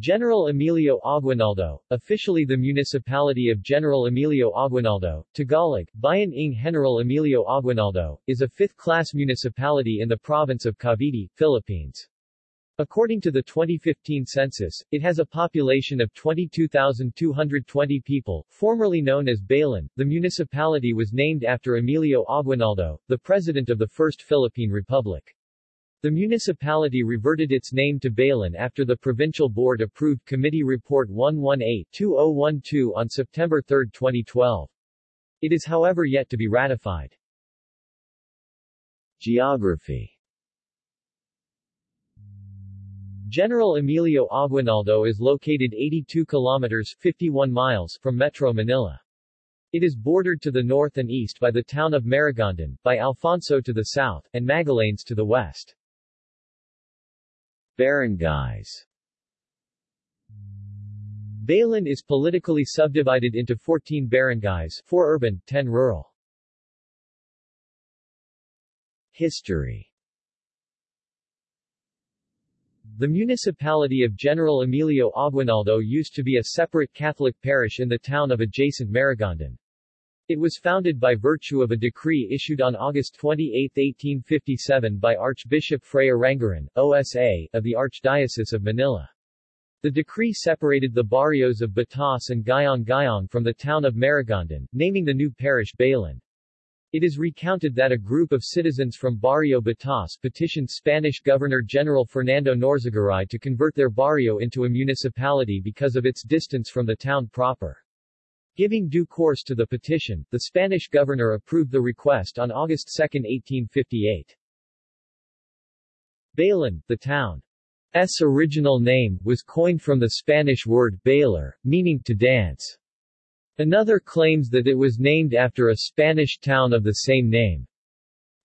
General Emilio Aguinaldo, officially the municipality of General Emilio Aguinaldo, Tagalog, Bayan ng General Emilio Aguinaldo, is a fifth-class municipality in the province of Cavite, Philippines. According to the 2015 census, it has a population of 22,220 people, formerly known as Bailen. The municipality was named after Emilio Aguinaldo, the president of the First Philippine Republic. The municipality reverted its name to Bailen after the Provincial Board approved Committee Report 118-2012 on September 3, 2012. It is however yet to be ratified. Geography General Emilio Aguinaldo is located 82 kilometers 51 miles from Metro Manila. It is bordered to the north and east by the town of Maragondon, by Alfonso to the south, and Magallanes to the west. Barangays Bailen is politically subdivided into 14 barangays, 4 urban, 10 rural. History The municipality of General Emilio Aguinaldo used to be a separate Catholic parish in the town of adjacent Maragondon. It was founded by virtue of a decree issued on August 28, 1857 by Archbishop Fray Aranguren, OSA, of the Archdiocese of Manila. The decree separated the barrios of Batas and Gayong Gayong from the town of Maragondon, naming the new parish Bailen. It is recounted that a group of citizens from Barrio Batas petitioned Spanish Governor-General Fernando Norzagaray to convert their barrio into a municipality because of its distance from the town proper. Giving due course to the petition, the Spanish governor approved the request on August 2, 1858. Bailen, the town's original name, was coined from the Spanish word bailar, meaning to dance. Another claims that it was named after a Spanish town of the same name.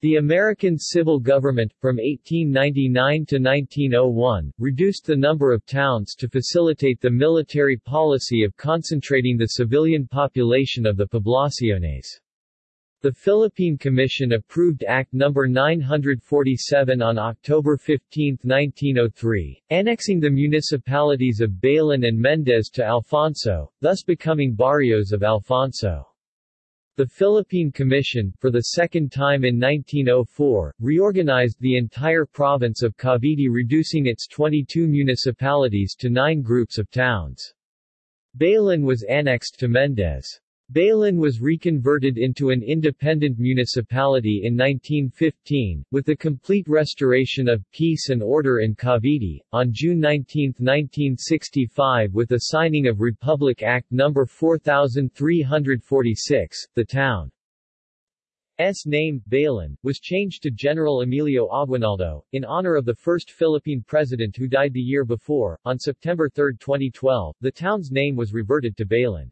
The American civil government, from 1899 to 1901, reduced the number of towns to facilitate the military policy of concentrating the civilian population of the poblaciones. The Philippine Commission approved Act No. 947 on October 15, 1903, annexing the municipalities of Bailen and Mendez to Alfonso, thus becoming barrios of Alfonso. The Philippine Commission, for the second time in 1904, reorganized the entire province of Cavite reducing its 22 municipalities to nine groups of towns. Bailen was annexed to Mendez. Bailen was reconverted into an independent municipality in 1915, with the complete restoration of peace and order in Cavite. On June 19, 1965 with the signing of Republic Act No. 4346, the town S name, Bailen, was changed to General Emilio Aguinaldo, in honor of the first Philippine president who died the year before. On September 3, 2012, the town's name was reverted to Bailen.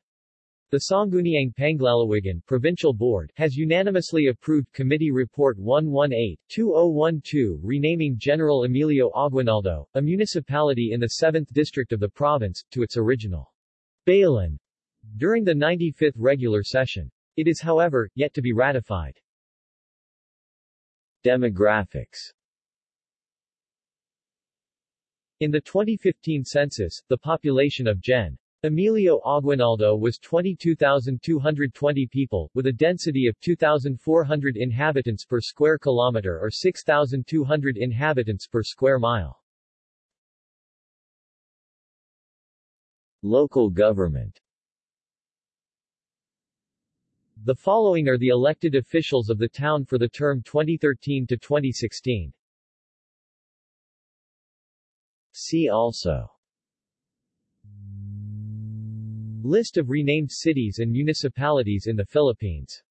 The Sangguniang Panlalawigan Provincial Board has unanimously approved Committee Report 118-2012 renaming General Emilio Aguinaldo, a municipality in the 7th district of the province, to its original Bailen during the 95th regular session. It is however, yet to be ratified. Demographics In the 2015 census, the population of Gen. Emilio Aguinaldo was 22,220 people, with a density of 2,400 inhabitants per square kilometer or 6,200 inhabitants per square mile. Local government The following are the elected officials of the town for the term 2013 to 2016. See also List of renamed cities and municipalities in the Philippines.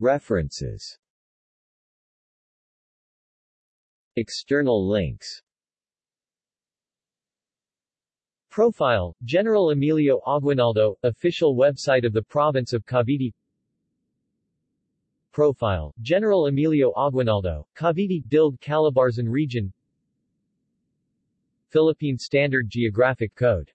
References. External links. Profile, General Emilio Aguinaldo, official website of the province of Cavite. Profile, General Emilio Aguinaldo, Cavite Dilg Calabarzon Region Philippine Standard Geographic Code